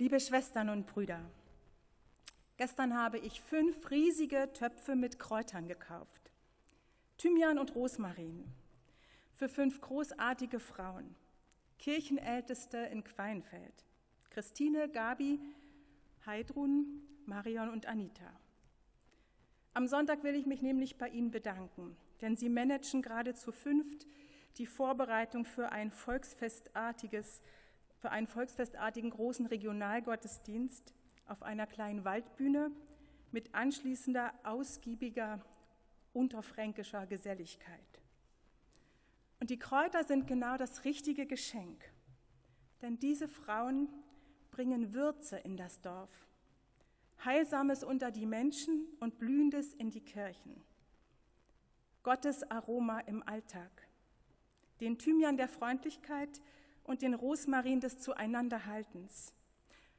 Liebe Schwestern und Brüder, gestern habe ich fünf riesige Töpfe mit Kräutern gekauft. Thymian und Rosmarin für fünf großartige Frauen, Kirchenälteste in Queinfeld. Christine, Gabi, Heidrun, Marion und Anita. Am Sonntag will ich mich nämlich bei Ihnen bedanken, denn Sie managen gerade zu fünft die Vorbereitung für ein volksfestartiges für einen volksfestartigen großen Regionalgottesdienst auf einer kleinen Waldbühne mit anschließender ausgiebiger unterfränkischer Geselligkeit. Und die Kräuter sind genau das richtige Geschenk, denn diese Frauen bringen Würze in das Dorf, Heilsames unter die Menschen und Blühendes in die Kirchen, Gottes Aroma im Alltag, den Thymian der Freundlichkeit, und den Rosmarin des Zueinanderhaltens.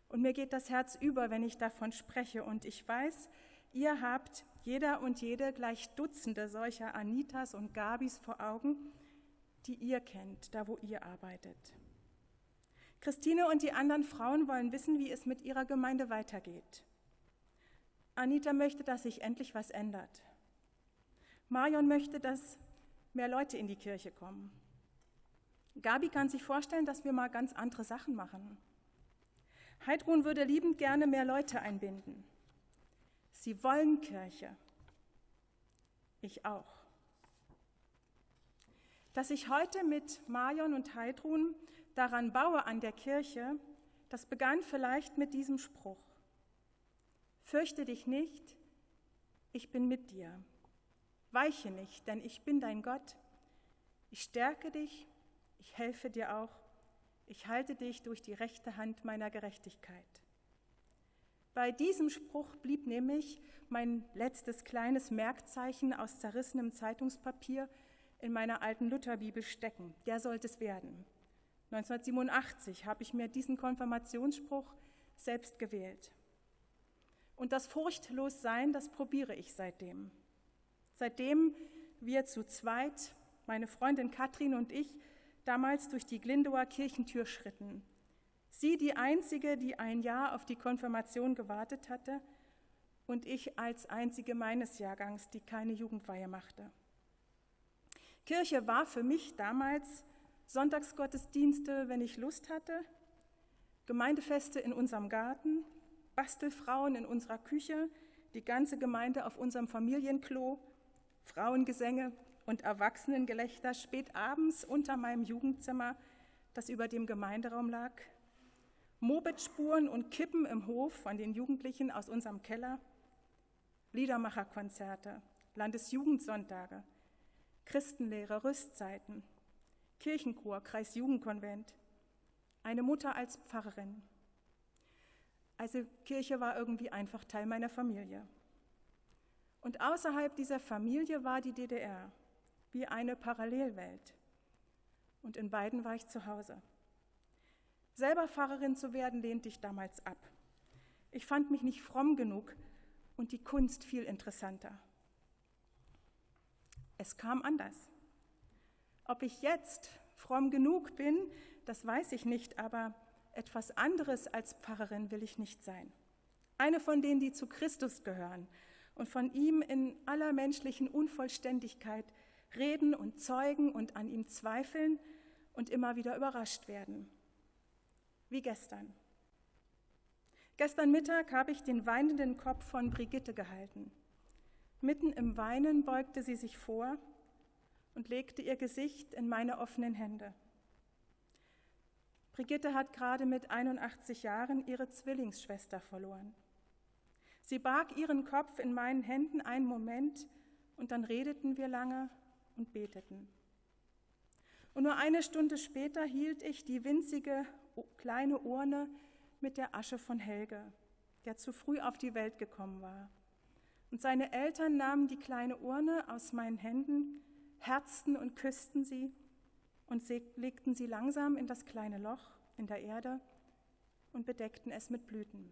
Und mir geht das Herz über, wenn ich davon spreche. Und ich weiß, ihr habt jeder und jede gleich Dutzende solcher Anitas und Gabis vor Augen, die ihr kennt, da wo ihr arbeitet. Christine und die anderen Frauen wollen wissen, wie es mit ihrer Gemeinde weitergeht. Anita möchte, dass sich endlich was ändert. Marion möchte, dass mehr Leute in die Kirche kommen. Gabi kann sich vorstellen, dass wir mal ganz andere Sachen machen. Heidrun würde liebend gerne mehr Leute einbinden. Sie wollen Kirche. Ich auch. Dass ich heute mit Marion und Heidrun daran baue an der Kirche, das begann vielleicht mit diesem Spruch. Fürchte dich nicht, ich bin mit dir. Weiche nicht, denn ich bin dein Gott. Ich stärke dich ich helfe dir auch, ich halte dich durch die rechte Hand meiner Gerechtigkeit. Bei diesem Spruch blieb nämlich mein letztes kleines Merkzeichen aus zerrissenem Zeitungspapier in meiner alten Lutherbibel stecken. Der sollte es werden. 1987 habe ich mir diesen Konfirmationsspruch selbst gewählt. Und das Furchtlossein, das probiere ich seitdem. Seitdem wir zu zweit, meine Freundin Katrin und ich, damals durch die Glindower Kirchentür schritten. Sie die einzige, die ein Jahr auf die Konfirmation gewartet hatte und ich als einzige meines Jahrgangs, die keine Jugendweihe machte. Kirche war für mich damals Sonntagsgottesdienste, wenn ich Lust hatte, Gemeindefeste in unserem Garten, Bastelfrauen in unserer Küche, die ganze Gemeinde auf unserem Familienklo, Frauengesänge, und Erwachsenengelächter spät abends unter meinem Jugendzimmer, das über dem Gemeinderaum lag, Mopedspuren und Kippen im Hof von den Jugendlichen aus unserem Keller, Liedermacherkonzerte, Landesjugendsonntage, Christenlehre, Rüstzeiten, Kirchenchor, Kreisjugendkonvent, eine Mutter als Pfarrerin. Also Kirche war irgendwie einfach Teil meiner Familie. Und außerhalb dieser Familie war die DDR wie eine Parallelwelt. Und in beiden war ich zu Hause. Selber Pfarrerin zu werden, lehnte ich damals ab. Ich fand mich nicht fromm genug und die Kunst viel interessanter. Es kam anders. Ob ich jetzt fromm genug bin, das weiß ich nicht, aber etwas anderes als Pfarrerin will ich nicht sein. Eine von denen, die zu Christus gehören und von ihm in aller menschlichen Unvollständigkeit reden und zeugen und an ihm zweifeln und immer wieder überrascht werden. Wie gestern. Gestern Mittag habe ich den weinenden Kopf von Brigitte gehalten. Mitten im Weinen beugte sie sich vor und legte ihr Gesicht in meine offenen Hände. Brigitte hat gerade mit 81 Jahren ihre Zwillingsschwester verloren. Sie barg ihren Kopf in meinen Händen einen Moment und dann redeten wir lange und beteten. Und nur eine Stunde später hielt ich die winzige kleine Urne mit der Asche von Helge, der zu früh auf die Welt gekommen war. Und seine Eltern nahmen die kleine Urne aus meinen Händen, herzten und küssten sie und legten sie langsam in das kleine Loch in der Erde und bedeckten es mit Blüten.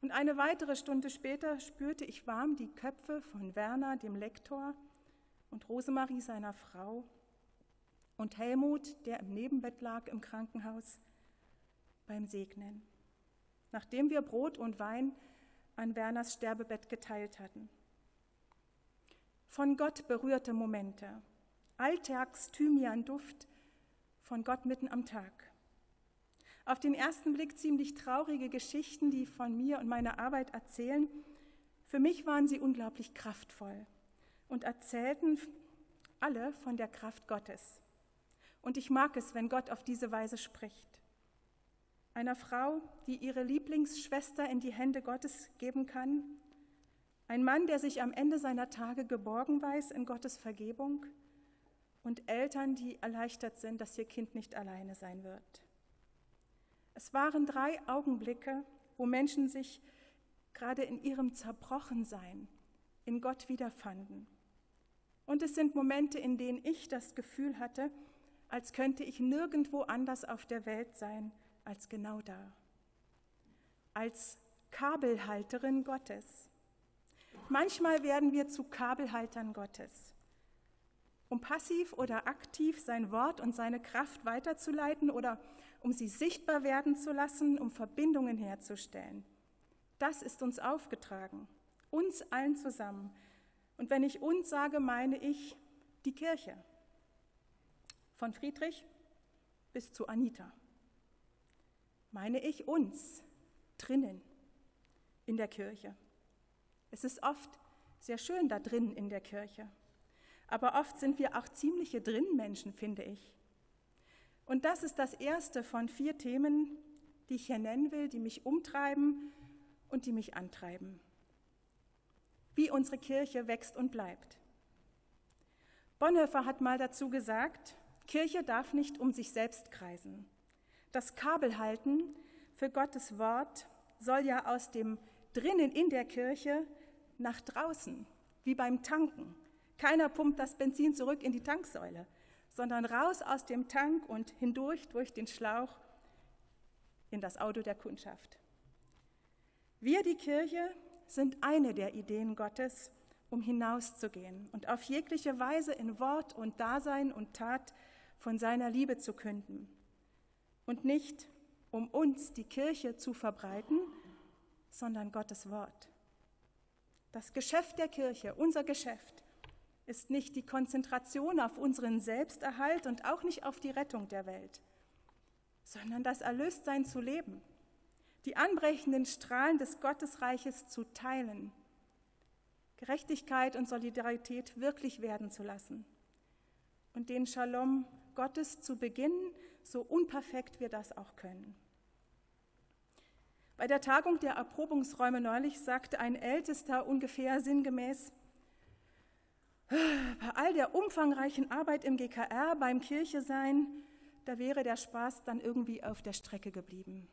Und eine weitere Stunde später spürte ich warm die Köpfe von Werner, dem Lektor, und Rosemarie seiner Frau und Helmut, der im Nebenbett lag im Krankenhaus, beim Segnen, nachdem wir Brot und Wein an Werners Sterbebett geteilt hatten. Von Gott berührte Momente, Alltags-Thymian-Duft von Gott mitten am Tag. Auf den ersten Blick ziemlich traurige Geschichten, die von mir und meiner Arbeit erzählen. Für mich waren sie unglaublich kraftvoll und erzählten alle von der Kraft Gottes. Und ich mag es, wenn Gott auf diese Weise spricht. Einer Frau, die ihre Lieblingsschwester in die Hände Gottes geben kann. Ein Mann, der sich am Ende seiner Tage geborgen weiß in Gottes Vergebung. Und Eltern, die erleichtert sind, dass ihr Kind nicht alleine sein wird. Es waren drei Augenblicke, wo Menschen sich gerade in ihrem Zerbrochensein in Gott wiederfanden. Und es sind Momente, in denen ich das Gefühl hatte, als könnte ich nirgendwo anders auf der Welt sein als genau da. Als Kabelhalterin Gottes. Manchmal werden wir zu Kabelhaltern Gottes, um passiv oder aktiv sein Wort und seine Kraft weiterzuleiten oder um sie sichtbar werden zu lassen, um Verbindungen herzustellen. Das ist uns aufgetragen, uns allen zusammen. Und wenn ich uns sage, meine ich die Kirche. Von Friedrich bis zu Anita meine ich uns drinnen in der Kirche. Es ist oft sehr schön da drinnen in der Kirche, aber oft sind wir auch ziemliche Drinnenmenschen, finde ich. Und das ist das erste von vier Themen, die ich hier nennen will, die mich umtreiben und die mich antreiben. Wie unsere Kirche wächst und bleibt. Bonhoeffer hat mal dazu gesagt, Kirche darf nicht um sich selbst kreisen. Das Kabelhalten für Gottes Wort soll ja aus dem drinnen in der Kirche nach draußen, wie beim Tanken. Keiner pumpt das Benzin zurück in die Tanksäule, sondern raus aus dem Tank und hindurch durch den Schlauch in das Auto der Kundschaft. Wir, die Kirche, sind eine der Ideen Gottes, um hinauszugehen und auf jegliche Weise in Wort und Dasein und Tat von seiner Liebe zu künden und nicht um uns die Kirche zu verbreiten, sondern Gottes Wort. Das Geschäft der Kirche, unser Geschäft, ist nicht die Konzentration auf unseren Selbsterhalt und auch nicht auf die Rettung der Welt, sondern das Erlöstsein zu leben, die anbrechenden Strahlen des Gottesreiches zu teilen, Gerechtigkeit und Solidarität wirklich werden zu lassen und den Shalom Gottes zu beginnen so unperfekt wir das auch können. Bei der Tagung der Erprobungsräume neulich sagte ein Ältester ungefähr sinngemäß, bei all der umfangreichen Arbeit im GKR, beim Kirche sein, da wäre der Spaß dann irgendwie auf der Strecke geblieben.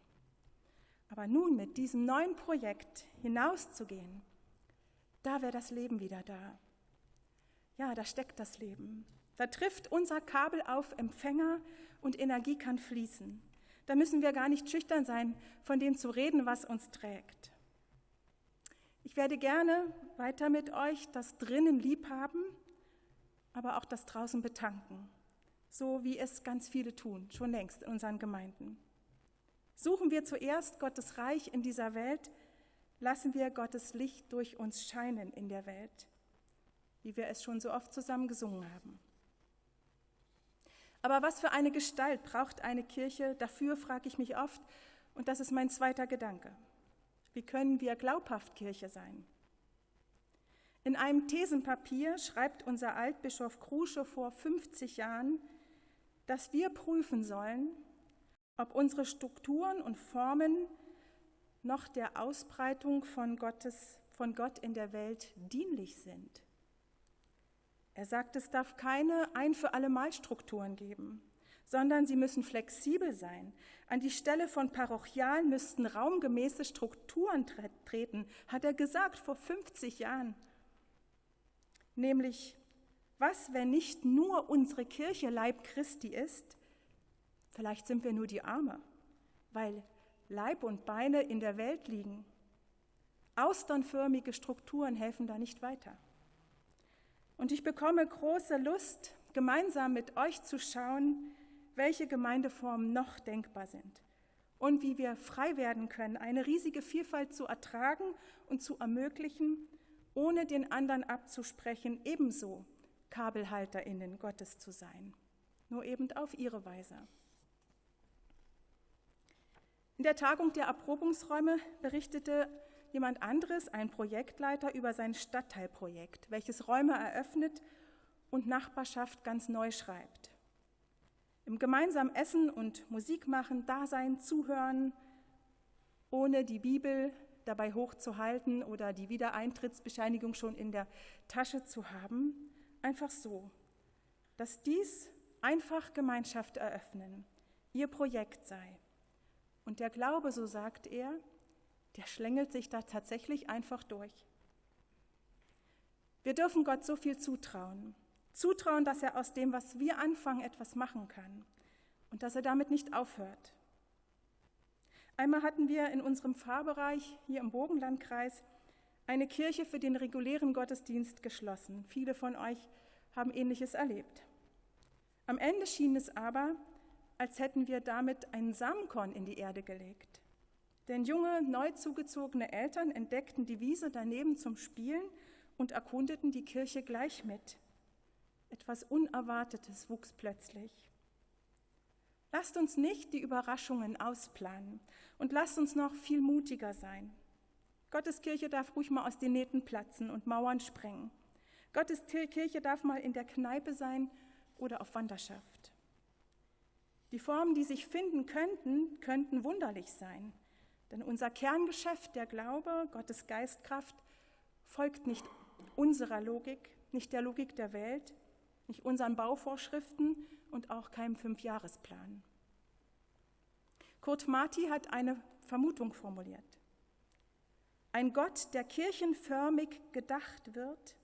Aber nun mit diesem neuen Projekt hinauszugehen, da wäre das Leben wieder da. Ja, da steckt das Leben. Da trifft unser Kabel auf Empfänger und Energie kann fließen. Da müssen wir gar nicht schüchtern sein, von dem zu reden, was uns trägt. Ich werde gerne weiter mit euch das drinnen lieb haben, aber auch das draußen betanken, so wie es ganz viele tun, schon längst in unseren Gemeinden. Suchen wir zuerst Gottes Reich in dieser Welt, lassen wir Gottes Licht durch uns scheinen in der Welt, wie wir es schon so oft zusammen gesungen haben. Aber was für eine Gestalt braucht eine Kirche? Dafür frage ich mich oft, und das ist mein zweiter Gedanke. Wie können wir glaubhaft Kirche sein? In einem Thesenpapier schreibt unser Altbischof Krusche vor 50 Jahren, dass wir prüfen sollen, ob unsere Strukturen und Formen noch der Ausbreitung von, Gottes, von Gott in der Welt dienlich sind. Er sagt, es darf keine ein für alle Mal Strukturen geben, sondern sie müssen flexibel sein. An die Stelle von parochial müssten raumgemäße Strukturen treten, hat er gesagt vor 50 Jahren. Nämlich, was, wenn nicht nur unsere Kirche Leib Christi ist? Vielleicht sind wir nur die Arme, weil Leib und Beine in der Welt liegen. Austernförmige Strukturen helfen da nicht weiter. Und ich bekomme große Lust, gemeinsam mit euch zu schauen, welche Gemeindeformen noch denkbar sind und wie wir frei werden können, eine riesige Vielfalt zu ertragen und zu ermöglichen, ohne den anderen abzusprechen, ebenso Kabelhalterinnen Gottes zu sein, nur eben auf ihre Weise. In der Tagung der Erprobungsräume berichtete jemand anderes, ein Projektleiter, über sein Stadtteilprojekt, welches Räume eröffnet und Nachbarschaft ganz neu schreibt. Im gemeinsamen Essen und Musik machen, da sein, zuhören, ohne die Bibel dabei hochzuhalten oder die Wiedereintrittsbescheinigung schon in der Tasche zu haben, einfach so, dass dies einfach Gemeinschaft eröffnen, ihr Projekt sei. Und der Glaube, so sagt er, der schlängelt sich da tatsächlich einfach durch. Wir dürfen Gott so viel zutrauen. Zutrauen, dass er aus dem, was wir anfangen, etwas machen kann und dass er damit nicht aufhört. Einmal hatten wir in unserem Pfarrbereich hier im Bogenlandkreis eine Kirche für den regulären Gottesdienst geschlossen. Viele von euch haben ähnliches erlebt. Am Ende schien es aber, als hätten wir damit einen Samenkorn in die Erde gelegt. Denn junge, neu zugezogene Eltern entdeckten die Wiese daneben zum Spielen und erkundeten die Kirche gleich mit. Etwas Unerwartetes wuchs plötzlich. Lasst uns nicht die Überraschungen ausplanen und lasst uns noch viel mutiger sein. Gottes Kirche darf ruhig mal aus den Nähten platzen und Mauern sprengen. Gottes Kirche darf mal in der Kneipe sein oder auf Wanderschaft. Die Formen, die sich finden könnten, könnten wunderlich sein. Denn unser Kerngeschäft, der Glaube, Gottes Geistkraft, folgt nicht unserer Logik, nicht der Logik der Welt, nicht unseren Bauvorschriften und auch keinem Fünfjahresplan. Kurt Marti hat eine Vermutung formuliert. Ein Gott, der kirchenförmig gedacht wird,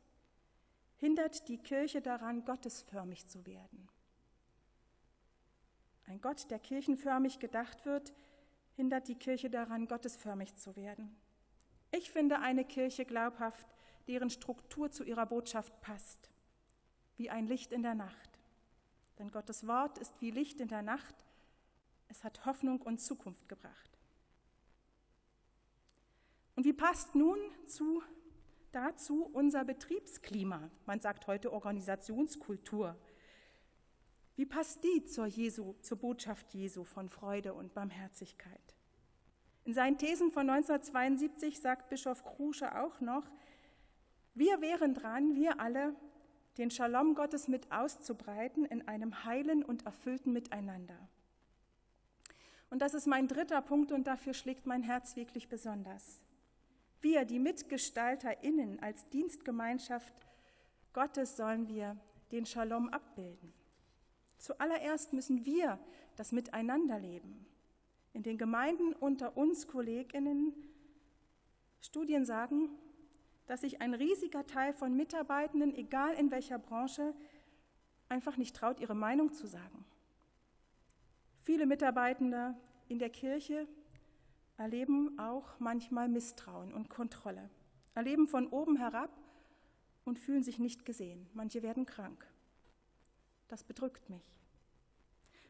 hindert die Kirche daran, gottesförmig zu werden. Ein Gott, der kirchenförmig gedacht wird, hindert die Kirche daran, gottesförmig zu werden. Ich finde eine Kirche glaubhaft, deren Struktur zu ihrer Botschaft passt, wie ein Licht in der Nacht. Denn Gottes Wort ist wie Licht in der Nacht, es hat Hoffnung und Zukunft gebracht. Und wie passt nun zu, dazu unser Betriebsklima? Man sagt heute Organisationskultur. Wie passt die zur, Jesu, zur Botschaft Jesu von Freude und Barmherzigkeit? In seinen Thesen von 1972 sagt Bischof Krusche auch noch, wir wären dran, wir alle, den Shalom Gottes mit auszubreiten in einem heilen und erfüllten Miteinander. Und das ist mein dritter Punkt und dafür schlägt mein Herz wirklich besonders. Wir, die MitgestalterInnen als Dienstgemeinschaft Gottes, sollen wir den Shalom abbilden. Zuallererst müssen wir das Miteinander leben. In den Gemeinden unter uns Kolleginnen Studien sagen, dass sich ein riesiger Teil von Mitarbeitenden, egal in welcher Branche, einfach nicht traut, ihre Meinung zu sagen. Viele Mitarbeitende in der Kirche erleben auch manchmal Misstrauen und Kontrolle, erleben von oben herab und fühlen sich nicht gesehen. Manche werden krank. Das bedrückt mich.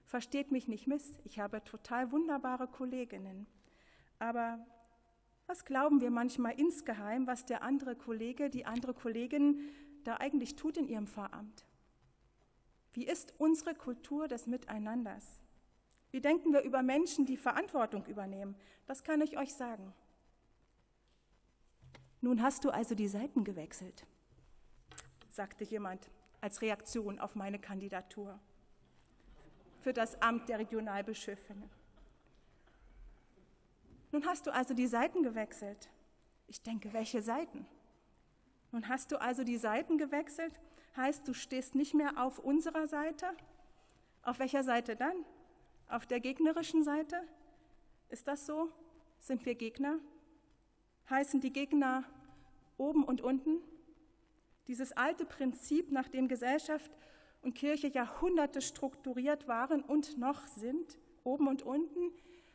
Versteht mich nicht miss, ich habe total wunderbare Kolleginnen. Aber was glauben wir manchmal insgeheim, was der andere Kollege, die andere Kollegin da eigentlich tut in ihrem Pfarramt? Wie ist unsere Kultur des Miteinanders? Wie denken wir über Menschen, die Verantwortung übernehmen? Das kann ich euch sagen. Nun hast du also die Seiten gewechselt, sagte jemand Reaktion auf meine Kandidatur für das Amt der Regionalbischöfin. Nun hast du also die Seiten gewechselt. Ich denke, welche Seiten? Nun hast du also die Seiten gewechselt, heißt, du stehst nicht mehr auf unserer Seite? Auf welcher Seite dann? Auf der gegnerischen Seite? Ist das so? Sind wir Gegner? Heißen die Gegner oben und unten? Dieses alte Prinzip, nach dem Gesellschaft und Kirche Jahrhunderte strukturiert waren und noch sind, oben und unten,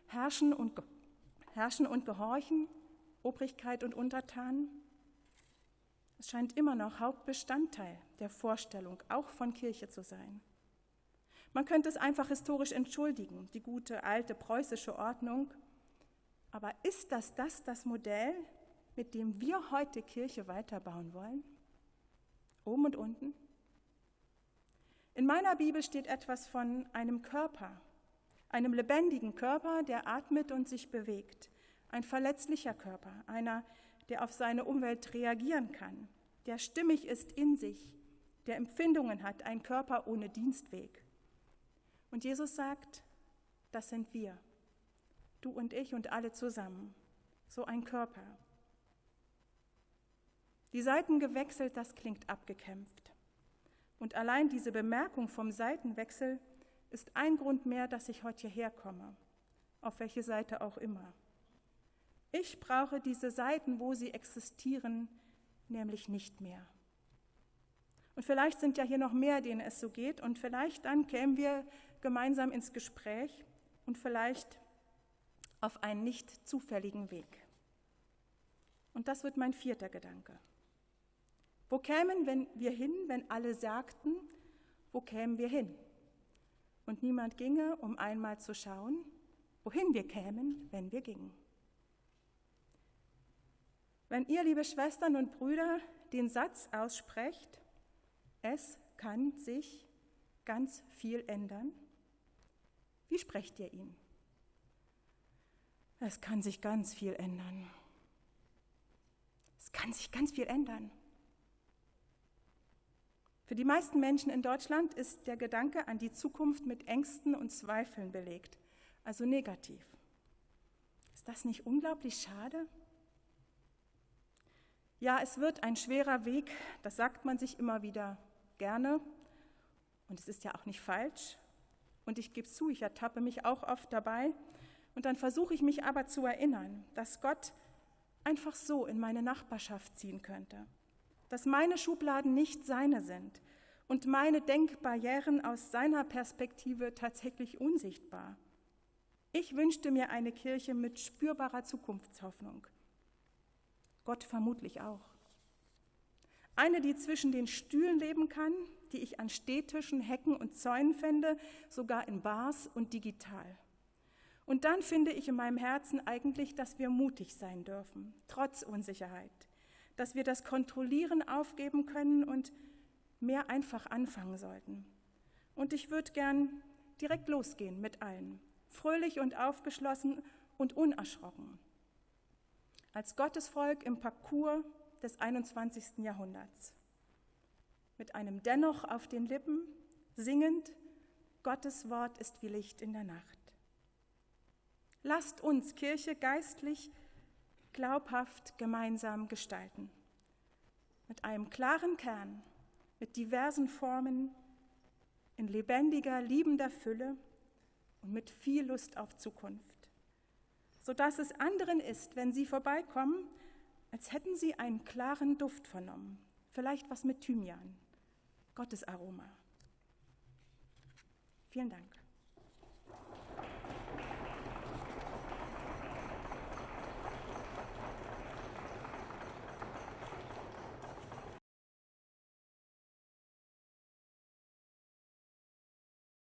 herrschen und, herrschen und gehorchen, Obrigkeit und Untertanen. Es scheint immer noch Hauptbestandteil der Vorstellung, auch von Kirche zu sein. Man könnte es einfach historisch entschuldigen, die gute alte preußische Ordnung. Aber ist das das, das Modell, mit dem wir heute Kirche weiterbauen wollen? Oben und unten? In meiner Bibel steht etwas von einem Körper, einem lebendigen Körper, der atmet und sich bewegt, ein verletzlicher Körper, einer, der auf seine Umwelt reagieren kann, der stimmig ist in sich, der Empfindungen hat, ein Körper ohne Dienstweg. Und Jesus sagt, das sind wir, du und ich und alle zusammen, so ein Körper. Die Seiten gewechselt, das klingt abgekämpft. Und allein diese Bemerkung vom Seitenwechsel ist ein Grund mehr, dass ich heute hierher komme, auf welche Seite auch immer. Ich brauche diese Seiten, wo sie existieren, nämlich nicht mehr. Und vielleicht sind ja hier noch mehr, denen es so geht, und vielleicht dann kämen wir gemeinsam ins Gespräch und vielleicht auf einen nicht zufälligen Weg. Und das wird mein vierter Gedanke. Wo kämen wir hin, wenn alle sagten, wo kämen wir hin? Und niemand ginge, um einmal zu schauen, wohin wir kämen, wenn wir gingen. Wenn ihr, liebe Schwestern und Brüder, den Satz aussprecht, es kann sich ganz viel ändern, wie sprecht ihr ihn? Es kann sich ganz viel ändern. Es kann sich ganz viel ändern. Für die meisten Menschen in Deutschland ist der Gedanke an die Zukunft mit Ängsten und Zweifeln belegt, also negativ. Ist das nicht unglaublich schade? Ja, es wird ein schwerer Weg, das sagt man sich immer wieder gerne und es ist ja auch nicht falsch. Und ich gebe zu, ich ertappe mich auch oft dabei. Und dann versuche ich mich aber zu erinnern, dass Gott einfach so in meine Nachbarschaft ziehen könnte, dass meine Schubladen nicht seine sind und meine Denkbarrieren aus seiner Perspektive tatsächlich unsichtbar. Ich wünschte mir eine Kirche mit spürbarer Zukunftshoffnung. Gott vermutlich auch. Eine, die zwischen den Stühlen leben kann, die ich an Städtischen, Hecken und Zäunen fände, sogar in Bars und digital. Und dann finde ich in meinem Herzen eigentlich, dass wir mutig sein dürfen, trotz Unsicherheit dass wir das Kontrollieren aufgeben können und mehr einfach anfangen sollten. Und ich würde gern direkt losgehen mit allen, fröhlich und aufgeschlossen und unerschrocken. Als Gottesvolk im Parcours des 21. Jahrhunderts. Mit einem Dennoch auf den Lippen, singend, Gottes Wort ist wie Licht in der Nacht. Lasst uns Kirche geistlich glaubhaft gemeinsam gestalten. Mit einem klaren Kern, mit diversen Formen, in lebendiger, liebender Fülle und mit viel Lust auf Zukunft, sodass es anderen ist, wenn sie vorbeikommen, als hätten sie einen klaren Duft vernommen, vielleicht was mit Thymian, Gottes Aroma. Vielen Dank.